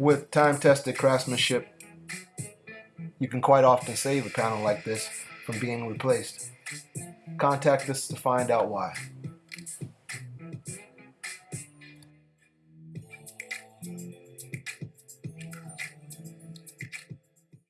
With time-tested craftsmanship, you can quite often save a panel like this from being replaced. Contact us to find out why.